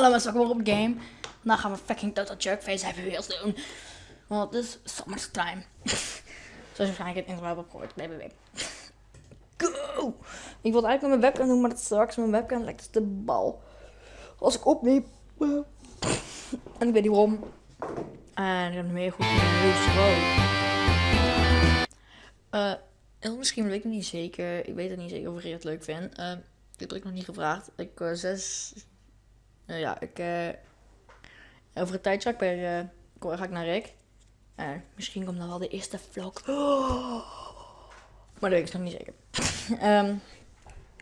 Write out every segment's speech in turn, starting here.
Hallo mensen, welkom op game. Vandaag gaan we fucking Total Jerkface Happy Wheels doen. Want het is summertime. Zoals je waarschijnlijk het intro hebt gehoord. BBB. Go! Ik wilde eigenlijk met mijn webcam doen, maar dat straks mijn webcam lijkt de bal. Als ik opneem. En ik weet niet waarom. En ik heb nog meer goed nieuws. Wow. Eh, heel misschien weet ik niet zeker. Ik weet het niet zeker of ik het leuk vind. Eh, ik heb het nog niet gevraagd. Ik uh, zes nou ja, ik, uh, over een tijdje ga ik, uh, ga ik naar Rick. Uh, misschien komt dan wel de eerste vlog. Maar dat weet ik nog niet zeker. um,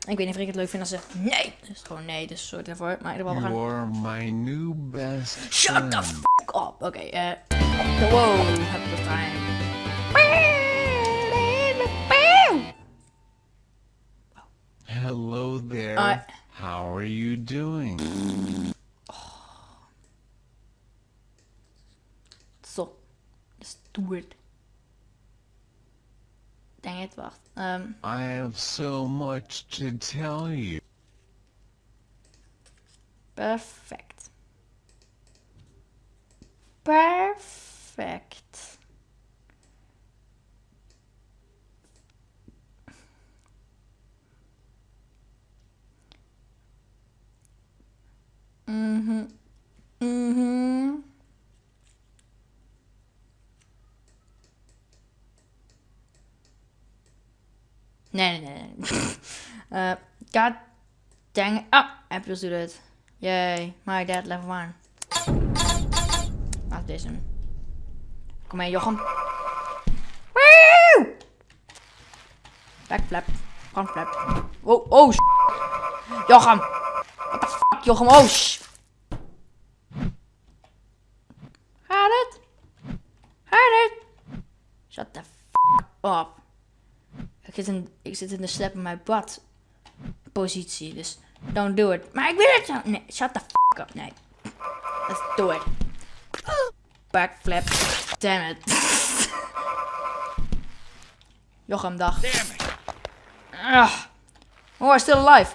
ik weet niet of ik het leuk vind als ze nee. Dus gewoon nee, dus soort ervoor. Maar in ieder geval we gaan... You are my new best Shut the fuck up. Oké, okay, eh. Uh, wow, have the time. Hello there. How are you doing? Zo. Stoer. Dang it, wacht. Um, I have so much to tell you. Perfect. Perfect. Nee, nee, nee. uh, God dang it. Oh, Apples doet het. Yay, my dad level 1. Laat deze. Kom mee, Jochem. Woo! Backflap. Frontflap. Oh, oh, Jochem. What the fuck, Jochem? Oh, sh Gaat het? Gaat het? Shut the fuck up. Ik zit in, ik zit in de slap in mijn bad positie, dus don't do it. Maar ik wil het zo. Nee, shut the fuck up. Nee. Let's do it. Backflip. Damn it. Jochem, dag. Ah. Oh, still alive.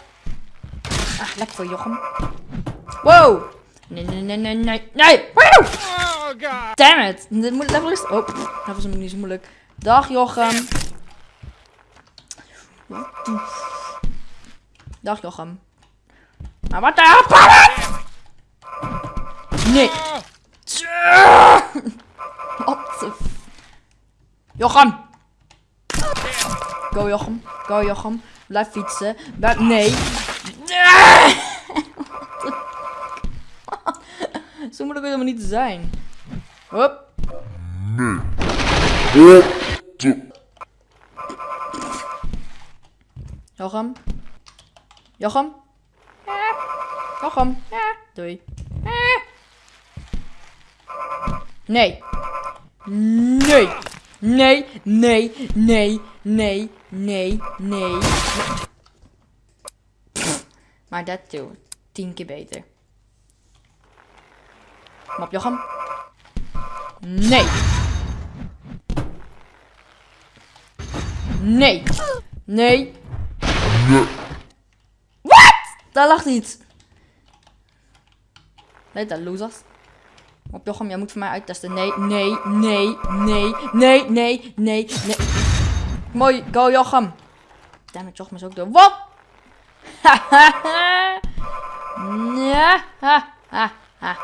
Ah, lekker voor Jochem. Wow. Nee, nee, nee, nee, nee. Nee. Wow. Oh god. Damn it. Dit moet level is... Oh, dat was niet zo moeilijk. Dag Jochem. Dag Jochem. Maar wat de Nee. Wat de Jochem. Go Jochem. Go Jochem. Blijf fietsen. Blijf... Nee. Zo moeilijk helemaal niet te zijn. Hop. Nee. Jochem? Jochem? Jochem? Doei. Nee. Nee. Nee, nee, nee, nee, nee, nee. Maar dat doe tien keer beter. Kom op, Jochem. Nee. Nee. Nee. Wat? Daar lag iets. Nee, dat losers. Op Jochem, jij moet voor mij uittesten. Nee, nee, nee, nee, nee, nee, nee, nee. Mooi, go Jochem. Damn it, Jochem is ook door. Wat? ja, ha, ha, ha.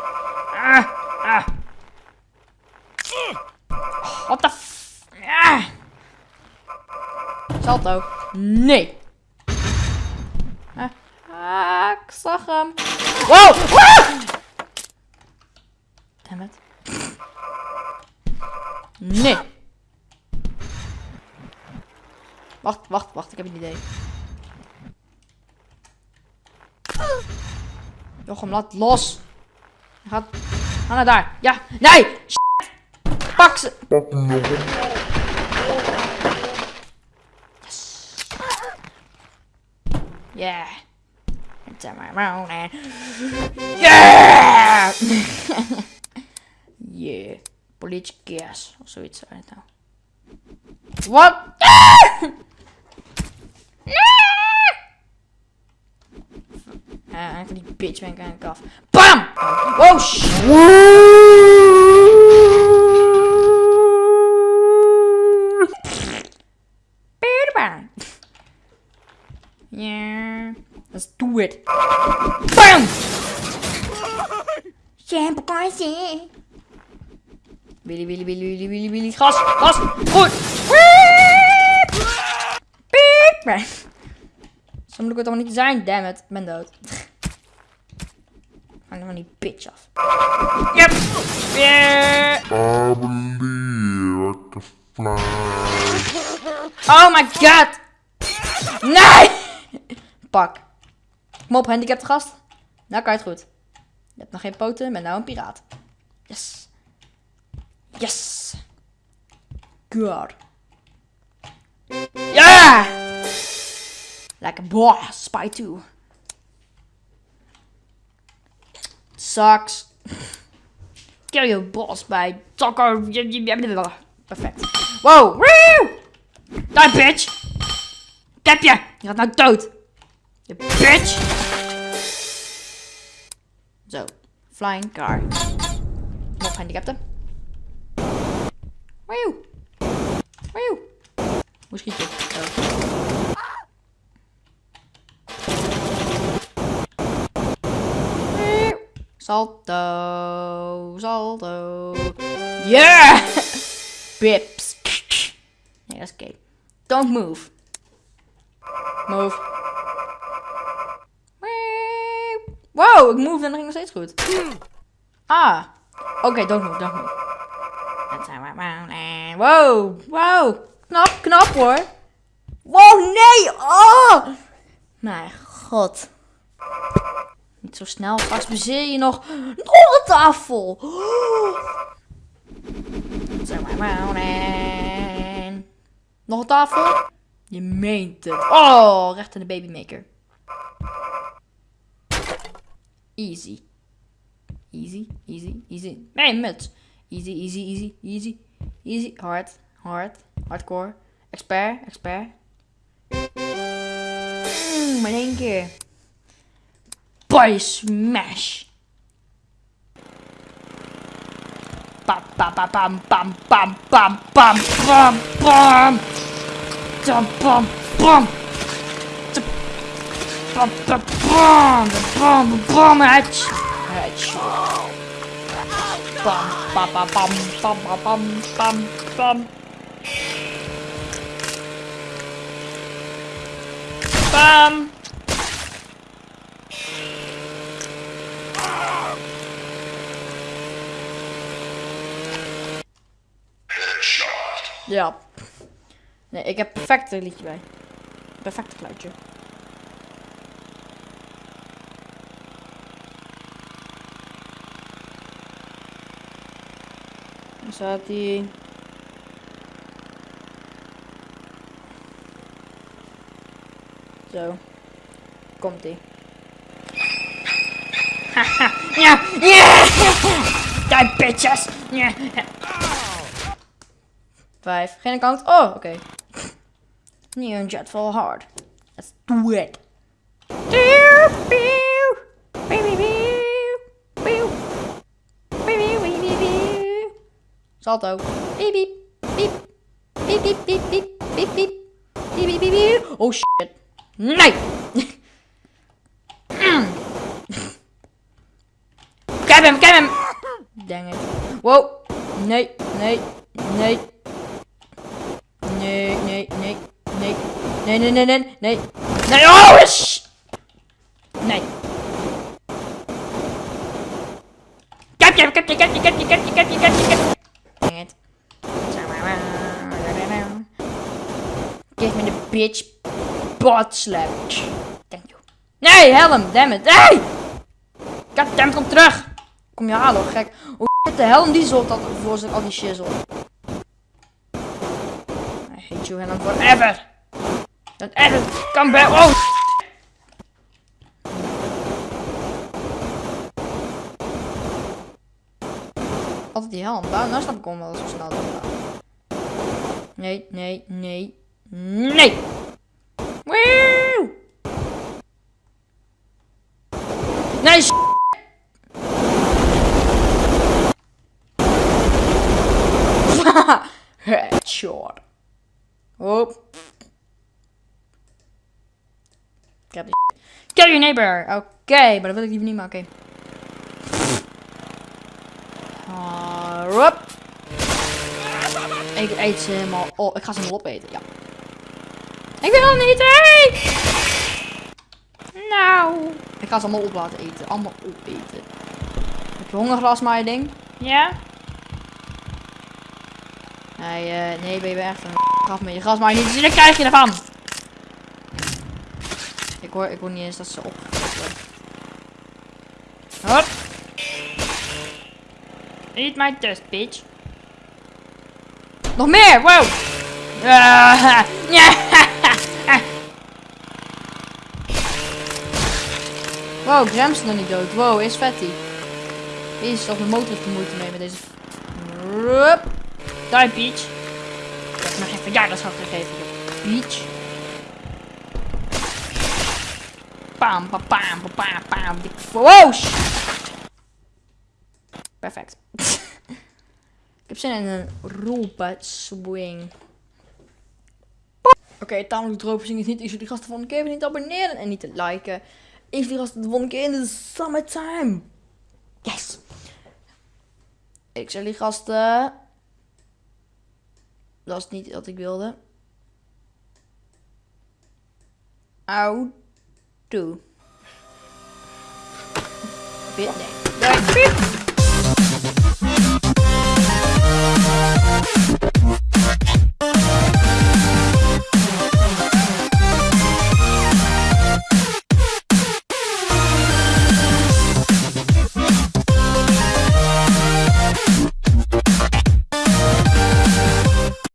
Ah, ah. What the f... Salto. Nee. Ah, ik zag hem. Wow! Ah! Damn it. Nee. Wacht, wacht, wacht. Ik heb een idee. Jochem, laat los. Ga, ga naar daar. Ja. Nee! Shit. Pak ze. Pak Yes. Yeah. It's my morning. Yeah! yeah. Police gas. So it's right now. What? Ah, Anthony bitch man going golf. BAM! Oh shit! Do it. BAM! Shampoo crazy. Willy, Willy, Willy, Willy, Willy, Willy. Gas, gas, goed. Piep! Piep! Zo moet ik het allemaal niet zijn, damn it. Ik ben dood. Hang van die bitch af. Yep! Yeah! I believe I can fly. Oh my god! Nee! Pak. Kom op, handicapt gast. Nou kan je het goed. Je hebt nog geen poten, ben nou een piraat. Yes. Yes. God. Ja! Like a boss, spy 2. Sucks. Kill your boss bij Taco. Perfect. Wow. Woo! Die bitch. Ik heb je. Je gaat nou dood. Je bitch. Zo. Flying car. Nog gehandicapten. Woehoe. Woehoe. Hoe schiet je? Zo. Salto. Salto. Yeah! Bips. Dat is oké. Don't move. Move. Wow, ik move en dat ging nog steeds goed. Ah. Oké, don't move, don't move. Wow, wow. Knap, knap hoor. Wow, nee. Oh. Mijn god. Niet zo snel, straks bezeer je nog. Nog een tafel. Nog een tafel? Je meent het. Oh, recht in de babymaker. Easy. Easy, easy, easy. Nee, muts. Easy, easy, easy, easy. Easy. Hard, hard. Hardcore. Expert, expert. Mm, maar één keer. Body smash. Pam, pam, pam, pam, pam, pam, pam, pam, pam, pam. Pam, pam, pam bam, bam, bam, bam, bam, headshot. bam, Bam, bam, bam, bam, bam, bam, bam, bam. Bam. Ja. Nee, ik heb perfect een liedje bij. Perfecte geluidje. Staat hij. Zo. Komt ie. Haha. Ja. Ja. Die bitches. Ja. Vijf. Geen account. Oh, oké. Neon jet full hard. Let's do it. Salto. Piep, piep, piep. Piep, piep, piep, piep, piep, piep. Piep, piep, piep, piep. Oh shit. Nee! Heb hem, heb hem! Dang it. Wow. Nee, nee, nee. Nee, nee, nee, nee. Nee, nee, nee, nee, nee. Nee, oh, sh Nee. Ik heb je, ik heb je, ik heb bitch butt slapped. Thank. Nee, helm, damn it, Hey! Goddammit, kom terug. Kom je halen, gek. Hoe de helm die zult dat voor zijn al die shizzle? I hate you helm forever. Dat ever, kan bij... Oh! Altijd die helm. Daar, snap ik wel zo snel. Nee, nee, nee. Nee! Woe! Nee, s- Headshot. Hop. Heb die. Kill your neighbor. Oké, maar dat wil ik liever niet, maar oké. Ah, hop. Ik eet ze helemaal. Oh, ik ga ze helemaal opeten. Ja. Ik wil niet eten. Nou. Ik ga ze allemaal op laten eten. Allemaal opeten. Heb je hongerglas, maar je ding? Ja. Nee, eh, nee, ben je echt een gaf me je gras maar niet zien, dan krijg je ervan. Ik hoor, ik hoor niet eens dat ze opgegeten worden. Hop. Eat my dust, bitch. Nog meer, wow. Ah, ja. Wow, Graham is nog niet dood. Wow, is Fatty. Jezus, zelfs mijn motor er moeite mee met deze. Rup. Die, Peach. Ik heb nog geen verjaardagsdag gegeven. Peach. Pam, pam, pam, pam, pam, Wow! Perfect. Ik heb zin in een robot swing. Oké, tamelijk droog is niet. Ik zou die gasten van de keer niet abonneren en niet te liken. Ik die gasten de volgende keer in de summertime. Yes! Ik die gasten. Dat is niet wat ik wilde. Au. Toe. Bit, nee.